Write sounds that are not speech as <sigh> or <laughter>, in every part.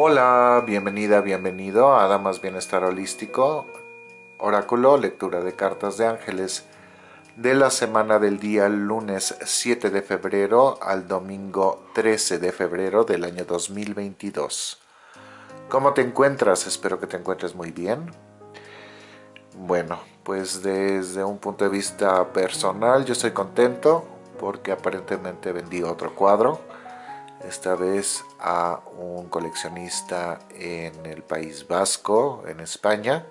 Hola, bienvenida, bienvenido a Damas Bienestar Holístico, Oráculo, lectura de cartas de ángeles de la semana del día lunes 7 de febrero al domingo 13 de febrero del año 2022. ¿Cómo te encuentras? Espero que te encuentres muy bien. Bueno, pues desde un punto de vista personal yo estoy contento porque aparentemente vendí otro cuadro esta vez a un coleccionista en el País Vasco, en España.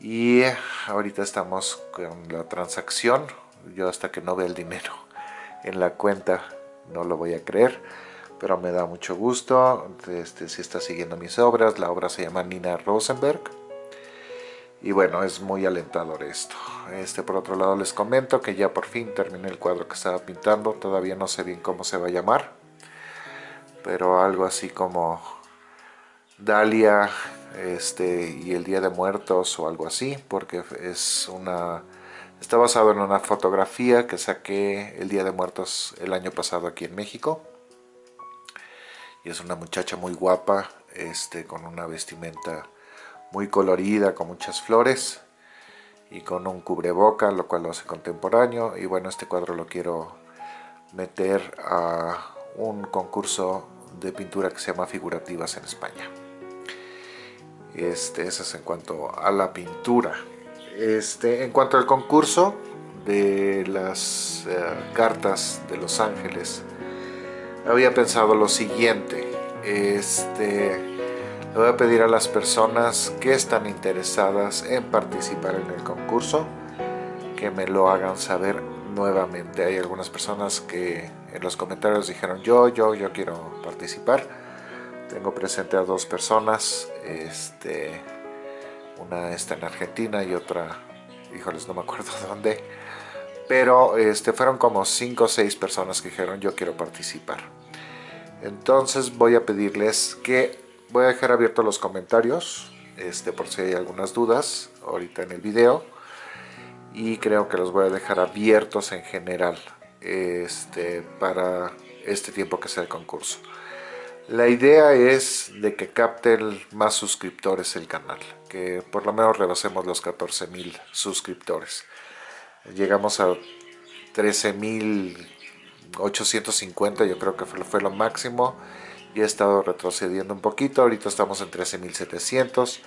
Y ahorita estamos con la transacción. Yo hasta que no vea el dinero en la cuenta no lo voy a creer, pero me da mucho gusto. Este, si está siguiendo mis obras, la obra se llama Nina Rosenberg. Y bueno, es muy alentador esto. Este, por otro lado les comento que ya por fin terminé el cuadro que estaba pintando. Todavía no sé bien cómo se va a llamar pero algo así como Dalia este, y el Día de Muertos o algo así, porque es una está basado en una fotografía que saqué el Día de Muertos el año pasado aquí en México. Y es una muchacha muy guapa, este, con una vestimenta muy colorida, con muchas flores y con un cubreboca, lo cual lo hace contemporáneo. Y bueno, este cuadro lo quiero meter a un concurso de pintura que se llama Figurativas en España. Este, es en cuanto a la pintura. Este, en cuanto al concurso de las eh, cartas de Los Ángeles, había pensado lo siguiente. Este, le voy a pedir a las personas que están interesadas en participar en el concurso que me lo hagan saber nuevamente. Hay algunas personas que en los comentarios dijeron yo, yo, yo quiero participar. Tengo presente a dos personas, este, una está en Argentina y otra, híjoles, no me acuerdo <laughs> dónde. Pero este, fueron como cinco o seis personas que dijeron yo quiero participar. Entonces voy a pedirles que voy a dejar abiertos los comentarios, este, por si hay algunas dudas ahorita en el video. Y creo que los voy a dejar abiertos en general este, para este tiempo que sea el concurso. La idea es de que capten más suscriptores el canal, que por lo menos rebasemos los 14.000 suscriptores. Llegamos a 13.850, yo creo que fue, lo máximo, y he estado retrocediendo un poquito, ahorita estamos en 13.700,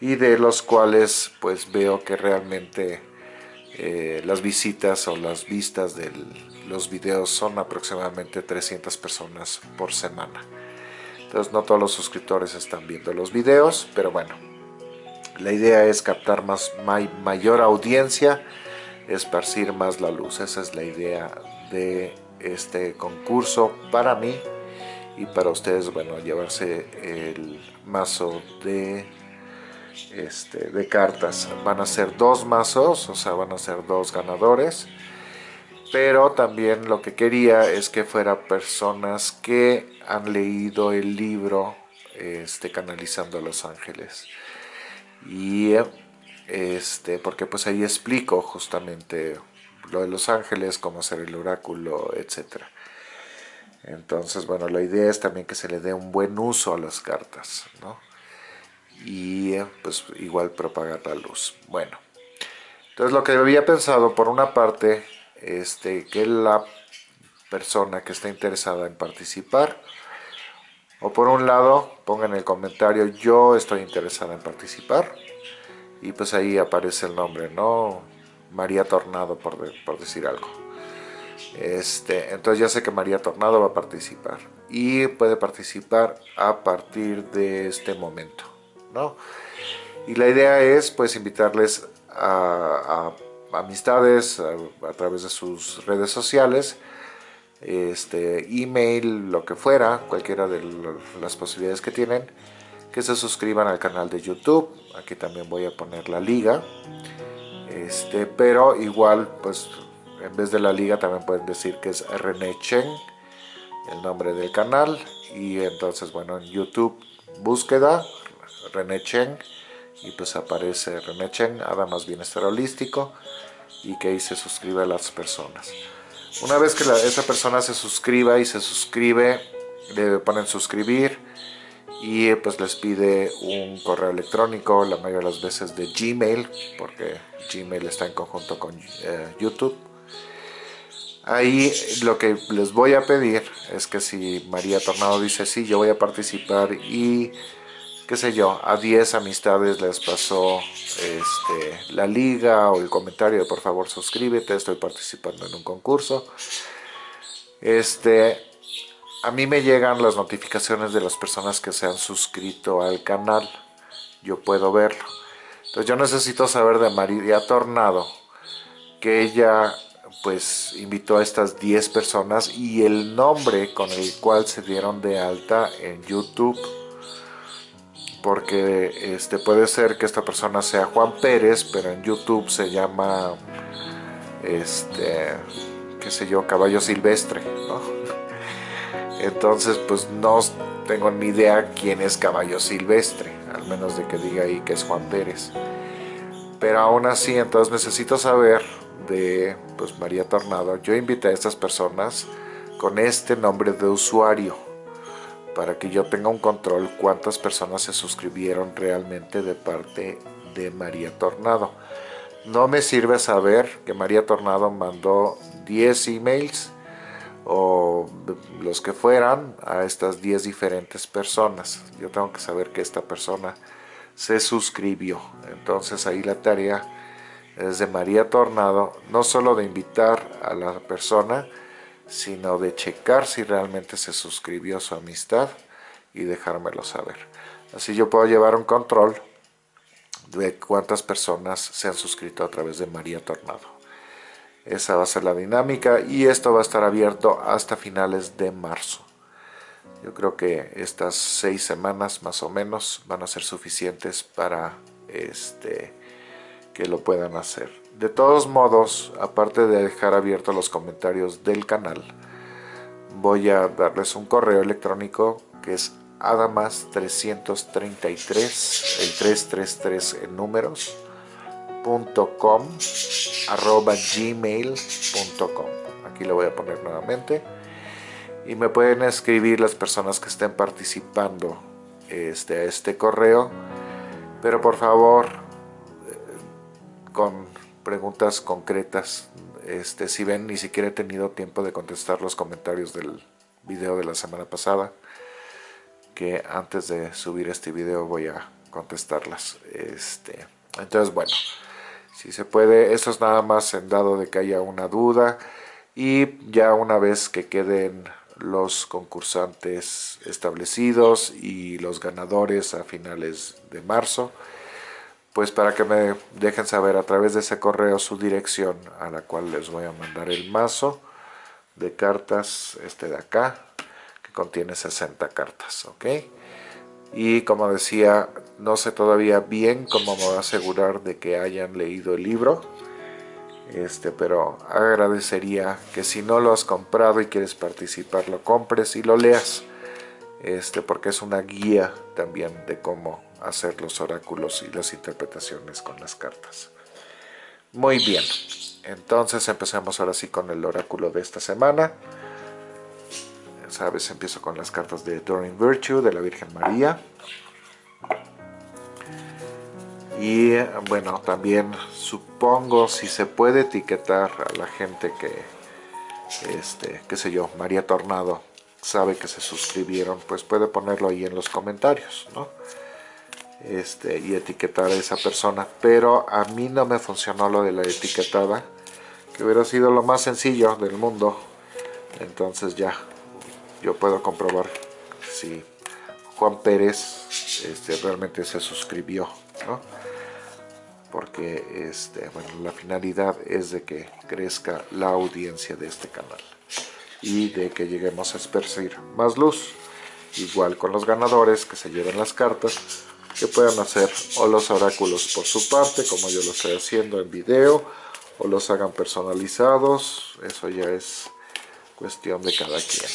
y de los cuales pues veo que realmente eh, las visitas o las vistas de los videos son aproximadamente 300 personas por semana. Entonces no todos los suscriptores están viendo los videos, pero bueno, la idea es captar más mayor audiencia, esparcir más la luz. Esa es la idea de este concurso para mí y para ustedes, bueno, llevarse el mazo de este, de cartas. Van a ser dos mazos, o sea, van a ser dos ganadores. Pero también lo que quería es que fuera personas que han leído el libro este, Canalizando a los Ángeles. Y este, porque pues ahí explico justamente lo de los ángeles, cómo hacer el oráculo, etc. Entonces, bueno, la idea es también que se le dé un buen uso a las cartas, ¿no? Y pues igual propagar la luz. Bueno, entonces lo que había pensado por una parte, este, que la persona que está interesada en participar, o por un lado, ponga en el comentario, yo estoy interesada en participar, y pues ahí aparece el nombre, ¿no? María Tornado, por, por decir algo. Este, entonces ya sé que María Tornado va a participar y puede participar a partir de este momento. Y la idea es pues invitarles a, amistades a, través de sus redes sociales, este, email, lo que fuera, cualquiera de las posibilidades que tienen, que se suscriban al canal de YouTube, aquí también voy a poner la liga, este, pero igual pues en vez de la liga también pueden decir que es René Chen, el nombre del canal, y entonces bueno en YouTube búsqueda René Cheng y pues aparece René Cheng, Adamas Bienestar Holístico y que ahí se suscribe a las personas. Una vez que esa persona se suscriba y se suscribe, le ponen suscribir y pues les pide un correo electrónico, la mayoría de las veces de Gmail, porque Gmail está en conjunto con eh, YouTube. Ahí lo que les voy a pedir es que si María Tornado dice sí, yo voy a participar y qué sé yo, a 10 amistades les pasó este, la liga o el comentario de por favor suscríbete, estoy participando en un concurso. Este, a mí me llegan las notificaciones de las personas que se han suscrito al canal, yo puedo verlo. Entonces yo necesito saber de María Tornado que ella pues invitó a estas 10 personas y el nombre con el cual se dieron de alta en YouTube porque este puede ser que esta persona sea Juan Pérez pero en YouTube se llama este qué sé yo caballo silvestre ¿no? <laughs> entonces pues no tengo ni idea quién es caballo silvestre al menos de que diga ahí que es Juan Pérez. Pero aún así entonces necesito saber de pues, María Tornado, yo invité a estas personas con este nombre de usuario para que yo tenga un control cuántas personas se suscribieron realmente de parte de María Tornado. No me sirve saber que María Tornado mandó 10 emails o los que fueran a estas 10 diferentes personas. Yo tengo que saber que esta persona se suscribió. Entonces ahí la tarea es de María Tornado, no solo de invitar a la persona, sino de checar si realmente se suscribió su amistad y dejármelo saber. Así yo puedo llevar un control de cuántas personas se han suscrito a través de María Tornado. Esa va a ser la dinámica y esto va a estar abierto hasta finales de marzo. Yo creo que estas seis semanas más o menos van a ser suficientes para este, que lo puedan hacer. De todos modos, aparte de dejar abiertos los comentarios del canal, voy a darles un correo electrónico que es adamas333, el 333 en números, .com, arroba gmail.com. Aquí lo voy a poner nuevamente. Y me pueden escribir las personas que estén participando este, a este correo. Pero por favor, con preguntas concretas. Este, si ven, ni siquiera he tenido tiempo de contestar los comentarios del video de la semana pasada. Que antes de subir este video voy a contestarlas. Este, entonces, bueno, si se puede, eso es nada más en dado de que haya una duda. Y ya una vez que queden los concursantes establecidos y los ganadores a finales de marzo, pues para que me dejen saber a través de ese correo su dirección a la cual les voy a mandar el mazo de cartas, este de acá, que contiene 60 cartas, ¿ok? Y como decía, no sé todavía bien cómo me voy a asegurar de que hayan leído el libro, este, pero agradecería que si no lo has comprado y quieres participar, lo compres y lo leas, este, porque es una guía también de cómo hacer los oráculos y las interpretaciones con las cartas. Muy bien, entonces empecemos ahora sí con el oráculo de esta semana. Sabes, empiezo con las cartas de Doreen Virtue, de la Virgen María. Y bueno, también supongo si se puede etiquetar a la gente que, este, qué sé yo, María Tornado sabe que se suscribieron, pues puede ponerlo ahí en los comentarios, ¿no? Este, y etiquetar a esa persona. Pero a mí no me funcionó lo de la etiquetada, que hubiera sido lo más sencillo del mundo. Entonces ya, yo puedo comprobar si Juan Pérez este, realmente se suscribió, ¿no? Porque este, bueno, la finalidad es de que crezca la audiencia de este canal y de que lleguemos a esparcir más luz. Igual con los ganadores que se lleven las cartas, que puedan hacer o los oráculos por su parte, como yo lo estoy haciendo en video, o los hagan personalizados, eso ya es cuestión de cada quien,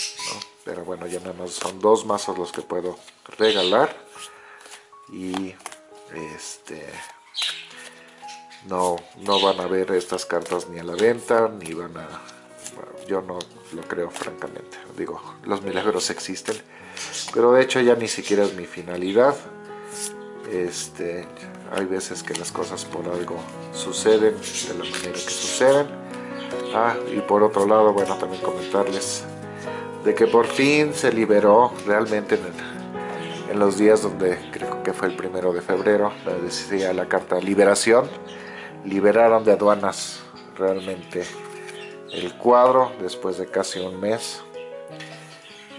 Pero bueno, ya nada más son dos mazos los que puedo regalar y este no, no van a ver estas cartas ni a la venta, ni van a... yo no lo creo francamente, digo, los milagros existen, pero de hecho ya ni siquiera es mi finalidad. Este, hay veces que las cosas por algo suceden de la manera que suceden. Ah, y por otro lado, bueno, también comentarles de que por fin se liberó realmente en, en los días donde creo que fue el primero de febrero, decía la carta liberación, liberaron de aduanas realmente el cuadro después de casi un mes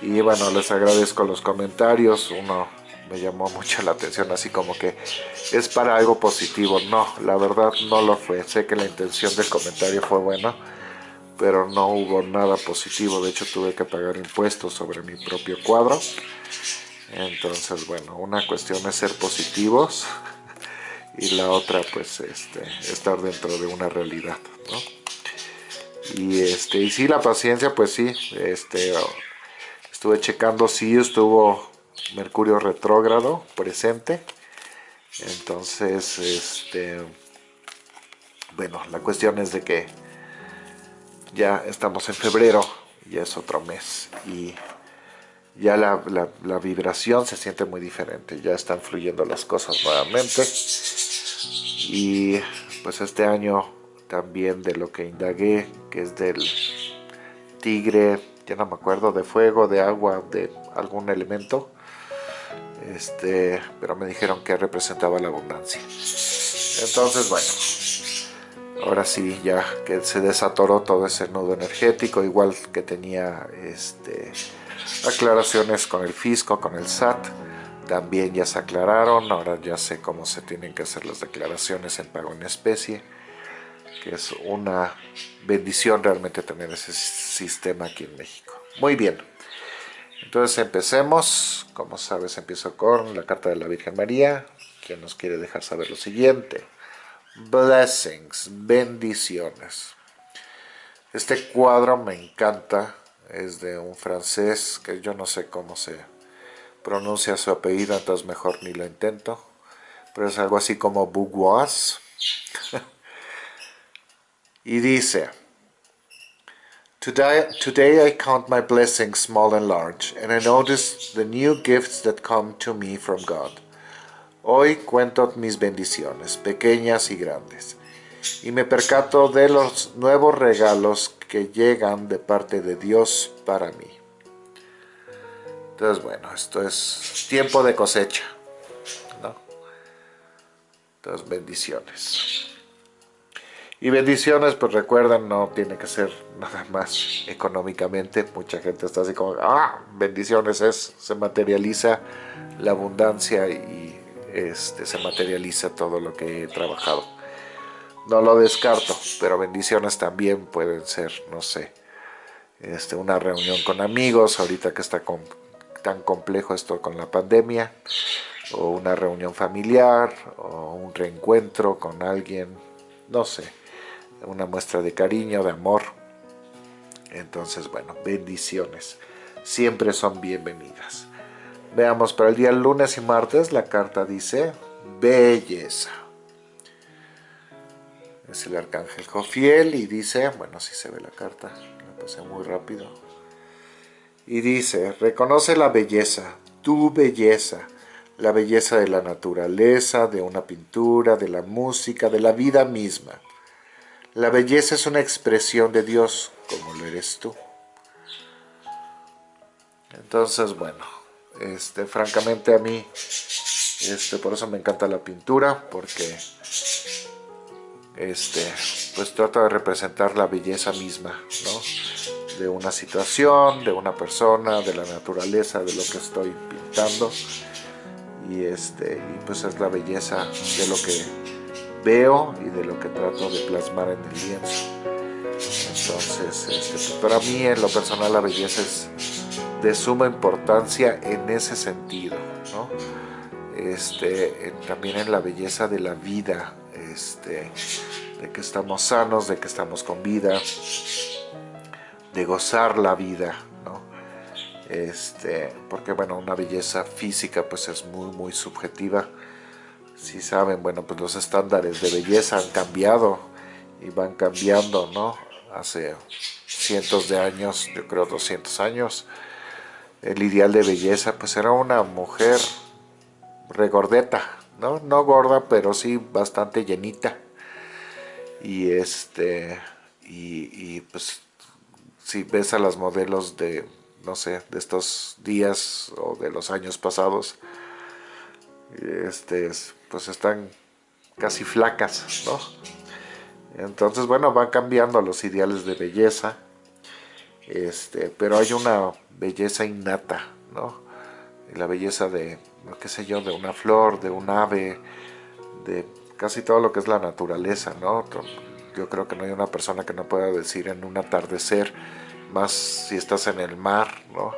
y bueno les agradezco los comentarios uno me llamó mucho la atención así como que es para algo positivo. No la verdad no lo fue. Sé que la intención del comentario fue buena pero no hubo nada positivo. De hecho tuve que pagar impuestos sobre mi propio cuadro. Entonces bueno una cuestión es ser positivos <laughs> y la otra pues este estar dentro de una realidad y este y sí la paciencia pues sí este estuve checando si estuvo mercurio retrógrado presente. Entonces este bueno la cuestión es de que ya estamos en febrero ya es otro mes y ya la, la, vibración se siente muy diferente, ya están fluyendo las cosas nuevamente. Y pues este año también de lo que indagué, que es del tigre, ya no me acuerdo, de fuego, de agua, de algún elemento, este, pero me dijeron que representaba la abundancia. Entonces, bueno, ahora sí, ya que se desatoró todo ese nudo energético, igual que tenía este, aclaraciones con el fisco, con el SAT, también ya se aclararon, ahora ya sé cómo se tienen que hacer las declaraciones en pago en especie, que es una bendición realmente tener ese sistema aquí en México. Muy bien, entonces empecemos, como sabes empiezo con la carta de la Virgen María, quien nos quiere dejar saber lo siguiente. Blessings, bendiciones. Este cuadro me encanta, es de un francés que yo no sé cómo se pronuncia su apellido, entonces mejor ni lo intento. Pero es algo así como Bougois. <laughs> y dice, Today, today I count my blessings small and large, and I notice the new gifts that come to me from God. Hoy cuento mis bendiciones, pequeñas y grandes, y me percato de los nuevos regalos que llegan de parte de Dios para mí. Entonces, bueno, esto es tiempo de cosecha, ¿no? Entonces, bendiciones. Y bendiciones, pues recuerden, no tiene que ser nada más económicamente. Mucha gente está así como, ah, bendiciones es, se materializa la abundancia y este, se materializa todo lo que he trabajado. No lo descarto, pero bendiciones también pueden ser, no sé, este, una reunión con amigos, ahorita que está con, tan complejo esto con la pandemia, o una reunión familiar, o un reencuentro con alguien, no sé, una muestra de cariño, de amor. Entonces, bueno, bendiciones. Siempre son bienvenidas. Veamos, para el día lunes y martes la carta dice belleza. Es el arcángel Jofiel y dice, bueno, si se ve la carta, la pasé muy rápido y dice, reconoce la belleza, tu belleza, la belleza de la naturaleza, de una pintura, de la música, de la vida misma. La belleza es una expresión de Dios, como lo eres tú. Entonces, bueno, este, francamente a mí, este, por eso me encanta la pintura, porque este, pues trata de representar la belleza misma, ¿no? de una situación, de una persona, de la naturaleza, de lo que estoy pintando. Y, este, y pues es la belleza de lo que veo y de lo que trato de plasmar en el lienzo. Entonces, este, pues, para mí en lo personal la belleza es de suma importancia en ese sentido, ¿no? Este, también en la belleza de la vida, este, de que estamos sanos, de que estamos con vida, de gozar la vida, ¿no? Este, porque bueno, una belleza física pues es muy muy subjetiva. Si saben, bueno, pues los estándares de belleza han cambiado y van cambiando, ¿no? Hace cientos de años, yo creo 200 años, el ideal de belleza, pues era una mujer regordeta, ¿no? No gorda, pero sí bastante llenita. Y este, y, pues si ves a las modelos de, no sé, de estos días o de los años pasados, este, pues están casi flacas, ¿no? Entonces, bueno, van cambiando los ideales de belleza, este, pero hay una belleza innata, ¿no? La belleza de, qué sé yo, de una flor, de un ave, de casi todo lo que es la naturaleza, ¿no? Yo creo que no hay una persona que no pueda decir en un atardecer, más si estás en el mar, ¿no?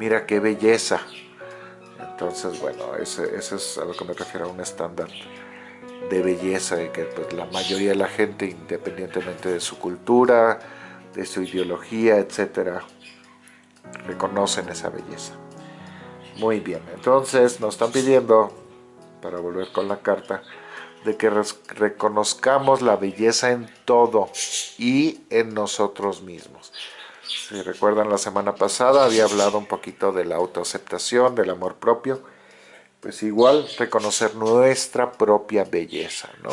Mira qué belleza. Entonces, bueno, ese, es a lo que me refiero a un estándar de belleza y que pues, la mayoría de la gente, independientemente de su cultura, de su ideología, etcétera, reconocen esa belleza. Muy bien, entonces nos están pidiendo, para volver con la carta, de que reconozcamos la belleza en todo y en nosotros mismos. Si recuerdan la semana pasada había hablado un poquito de la autoaceptación, del amor propio, pues igual reconocer nuestra propia belleza, ¿no?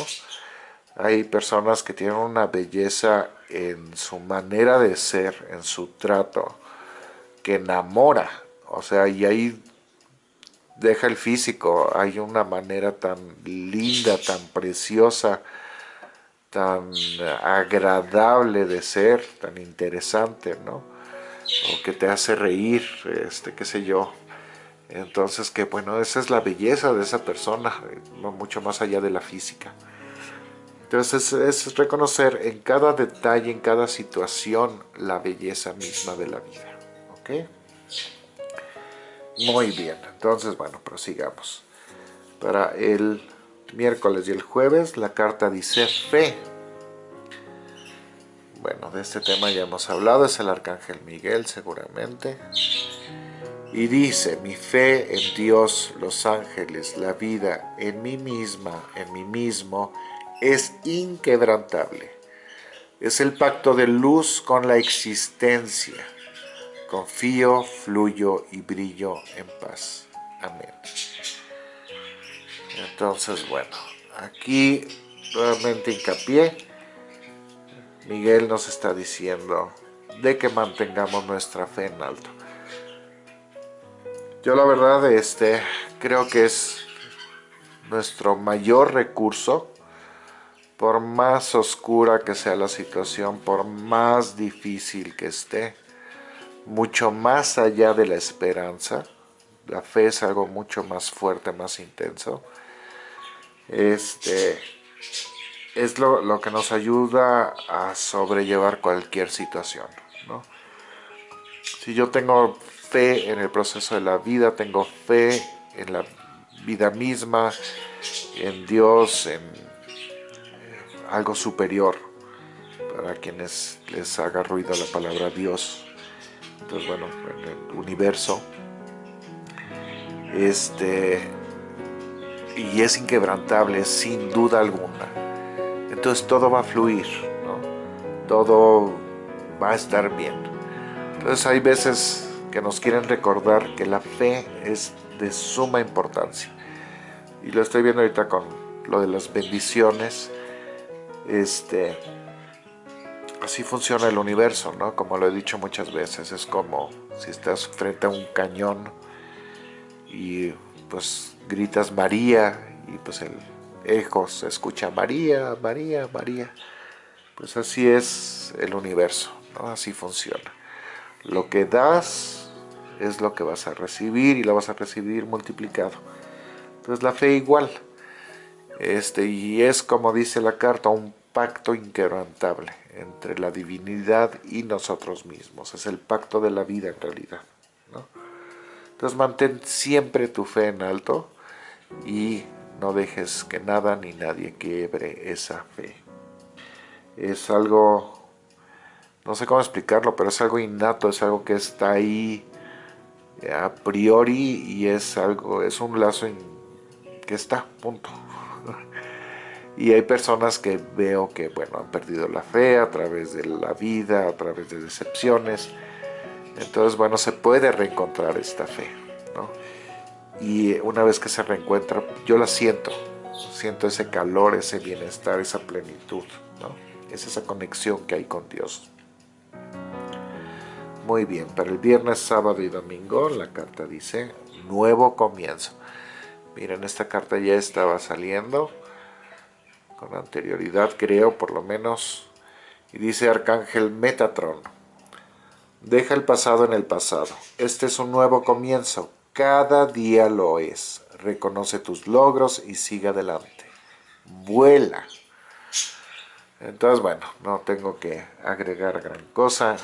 Hay personas que tienen una belleza en su manera de ser, en su trato, que enamora, o sea, y ahí deja el físico, hay una manera tan linda, tan preciosa, tan agradable de ser, tan interesante, ¿no? O que te hace reír, este, qué sé yo. Entonces, que bueno, esa es la belleza de esa persona, mucho más allá de la física. Entonces, es, es reconocer en cada detalle, en cada situación, la belleza misma de la vida, ¿ok? Muy bien, entonces bueno, prosigamos. Para el miércoles y el jueves la carta dice fe. Bueno, de este tema ya hemos hablado, es el Arcángel Miguel seguramente. Y dice, mi fe en Dios, los ángeles, la vida, en mí misma, en mí mismo, es inquebrantable. Es el pacto de luz con la existencia Confío, fluyo y brillo en paz. Amén. Entonces, bueno, aquí nuevamente hincapié. Miguel nos está diciendo de que mantengamos nuestra fe en alto. Yo la verdad este, creo que es nuestro mayor recurso, por más oscura que sea la situación, por más difícil que esté, mucho más allá de la esperanza. La fe es algo mucho más fuerte, más intenso. Este, es lo, que nos ayuda a sobrellevar cualquier situación. Si yo tengo fe en el proceso de la vida, tengo fe en la vida misma, en Dios, en algo superior, para quienes les haga ruido la palabra Dios, entonces bueno, en el universo, este, y es inquebrantable sin duda alguna. Entonces todo va a fluir, todo va a estar bien. Entonces hay veces que nos quieren recordar que la fe es de suma importancia. Y lo estoy viendo ahorita con lo de las bendiciones. Este, así funciona el universo, ¿no? Como lo he dicho muchas veces, es como si estás frente a un cañón y pues gritas María y pues el eco se escucha María, María, María. Pues así es el universo. Así funciona. Lo que das es lo que vas a recibir y lo vas a recibir multiplicado. Entonces la fe igual. Este, y es como dice la carta, un pacto inquebrantable entre la divinidad y nosotros mismos. Es el pacto de la vida en realidad. Entonces mantén siempre tu fe en alto y no dejes que nada ni nadie quiebre esa fe. Es algo, no sé cómo explicarlo, pero es algo innato, es algo que está ahí a priori y es algo, es un lazo que está, punto. <laughs> Y hay personas que veo que, bueno, han perdido la fe a través de la vida, a través de decepciones. Entonces, bueno, se puede reencontrar esta fe, ¿no? Y una vez que se reencuentra, yo la siento, siento ese calor, ese bienestar, esa plenitud, ¿no? Es esa conexión que hay con Dios. Muy bien, para el viernes, sábado y domingo la carta dice nuevo comienzo. Miren, esta carta ya estaba saliendo con anterioridad, creo, por lo menos. Y dice Arcángel Metatron, deja el pasado en el pasado. Este es un nuevo comienzo. Cada día lo es. Reconoce tus logros y sigue adelante. Vuela. Entonces, bueno, no tengo que agregar gran cosa.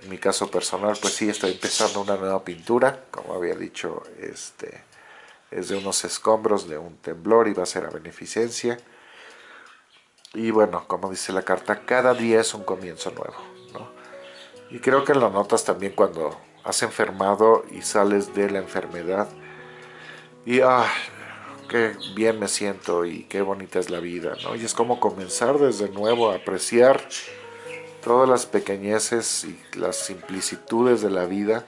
En mi caso personal, pues sí, estoy empezando una nueva pintura, como había dicho, este, es de unos escombros de un temblor y va a ser a beneficencia. Y bueno, como dice la carta, cada día es un comienzo nuevo, Y creo que lo notas también cuando has enfermado y sales de la enfermedad. Y, ah, qué bien me siento y qué bonita es la vida, ¿no? Y es como comenzar desde nuevo a apreciar todas las pequeñeces y las simplicitudes de la vida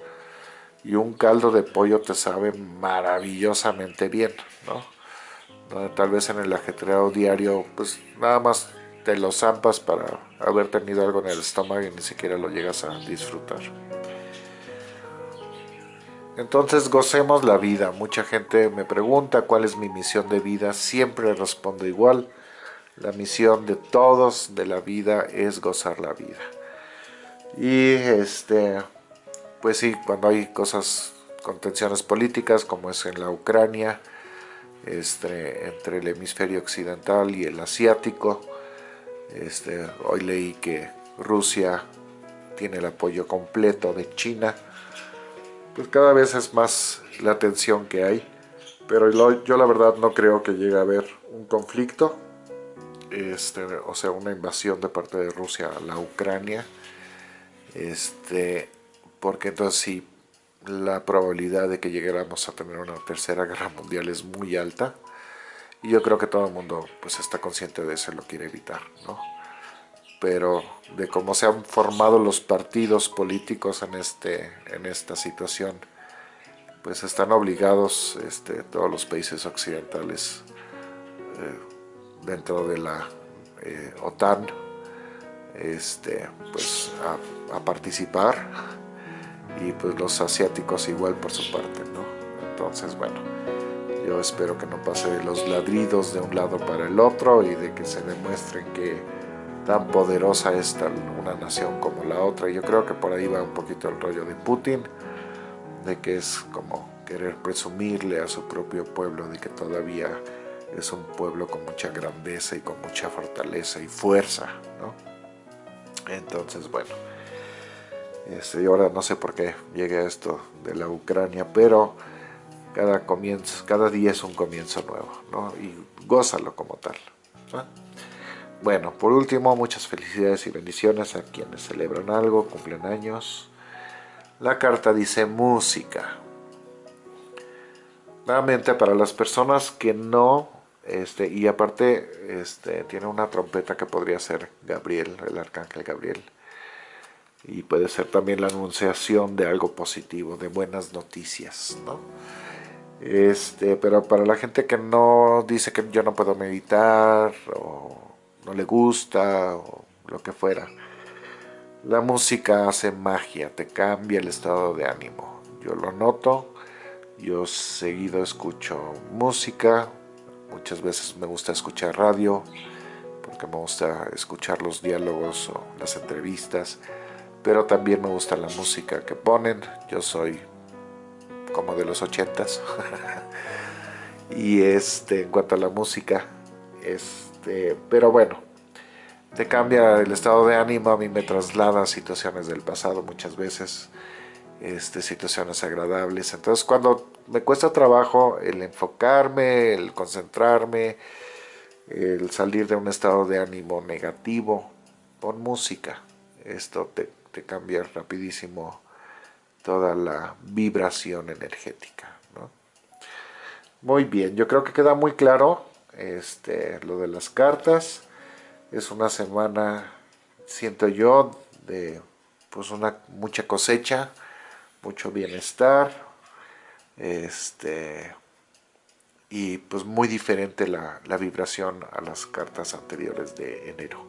y un caldo de pollo te sabe maravillosamente bien, ¿no? Tal vez en el ajetreado diario pues nada más te lo zampas para haber tenido algo en el estómago y ni siquiera lo llegas a disfrutar. Entonces gocemos la vida. Mucha gente me pregunta cuál es mi misión de vida. Siempre respondo igual la misión de todos de la vida es gozar la vida. Y este, pues sí, cuando hay cosas con tensiones políticas, como es en la Ucrania, este, entre el hemisferio occidental y el asiático, este, hoy leí que Rusia tiene el apoyo completo de China, pues cada vez es más la tensión que hay, pero yo la verdad no creo que llegue a haber un conflicto, este, o sea, una invasión de parte de Rusia a la Ucrania, este, porque entonces sí, la probabilidad de que llegáramos a tener una tercera guerra mundial es muy alta, y yo creo que todo el mundo pues está consciente de eso y lo quiere evitar, ¿no? Pero de cómo se han formado los partidos políticos en, este, en esta situación, pues están obligados este, todos los países occidentales eh, dentro de la eh, OTAN este, pues, a, participar y pues los asiáticos igual por su parte, ¿no? Entonces, bueno, yo espero que no pase los ladridos de un lado para el otro y de que se demuestren que tan poderosa es una nación como la otra. Yo creo que por ahí va un poquito el rollo de Putin, de que es como querer presumirle a su propio pueblo de que todavía es un pueblo con mucha grandeza y con mucha fortaleza y fuerza, ¿no? Entonces, bueno, este, y ahora no sé por qué llegué a esto de la Ucrania, pero cada, comienzo, cada día es un comienzo nuevo, ¿no? Y gózalo como tal. Bueno, por último, muchas felicidades y bendiciones a quienes celebran algo, cumplen años. La carta dice música. Nuevamente, para las personas que no este, y aparte este, tiene una trompeta que podría ser Gabriel, el arcángel Gabriel. Y puede ser también la anunciación de algo positivo, de buenas noticias, ¿no? Este, pero para la gente que no dice que yo no puedo meditar, o no le gusta, o lo que fuera, la música hace magia, te cambia el estado de ánimo. Yo lo noto, yo seguido escucho música, Muchas veces me gusta escuchar radio, porque me gusta escuchar los diálogos o las entrevistas, pero también me gusta la música que ponen. Yo soy como de los ochentas. <laughs> y este, en cuanto a la música, este, pero bueno, te cambia el estado de ánimo, a mí me traslada a situaciones del pasado muchas veces, este, situaciones agradables. Entonces cuando me cuesta trabajo el enfocarme, el concentrarme, el salir de un estado de ánimo negativo. Pon música, esto te, cambia rapidísimo toda la vibración energética. Muy bien, yo creo que queda muy claro este, lo de las cartas. Es una semana, siento yo, de pues una mucha cosecha, mucho bienestar, este y pues muy diferente la, la vibración a las cartas anteriores de enero.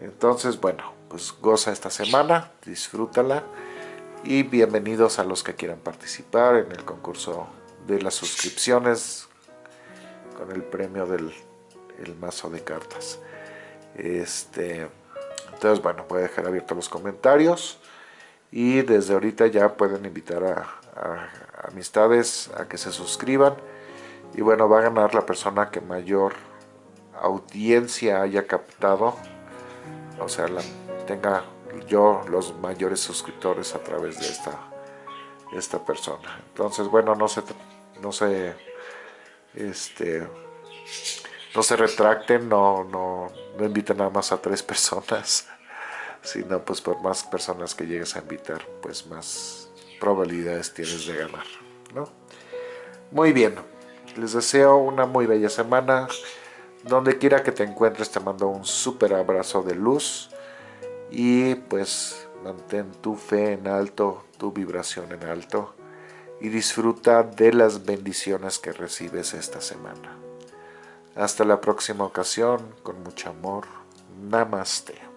Entonces, bueno, pues goza esta semana, disfrútala y bienvenidos a los que quieran participar en el concurso de las suscripciones con el premio del el mazo de cartas. Este, entonces, bueno, voy a dejar abiertos los comentarios y desde ahorita ya pueden invitar a, amistades a que se suscriban y bueno, va a ganar la persona que mayor audiencia haya captado, o sea, la, tenga yo los mayores suscriptores a través de esta, esta persona. Entonces, bueno, no se, no se, este, no se retracten, no, no, no inviten nada más a tres personas, <laughs> sino pues por más personas que llegues a invitar, pues más probabilidades tienes de ganar, ¿no? Muy bien, les deseo una muy bella semana, donde quiera que te encuentres te mando un súper abrazo de luz y pues mantén tu fe en alto, tu vibración en alto y disfruta de las bendiciones que recibes esta semana. Hasta la próxima ocasión, con mucho amor. Namaste.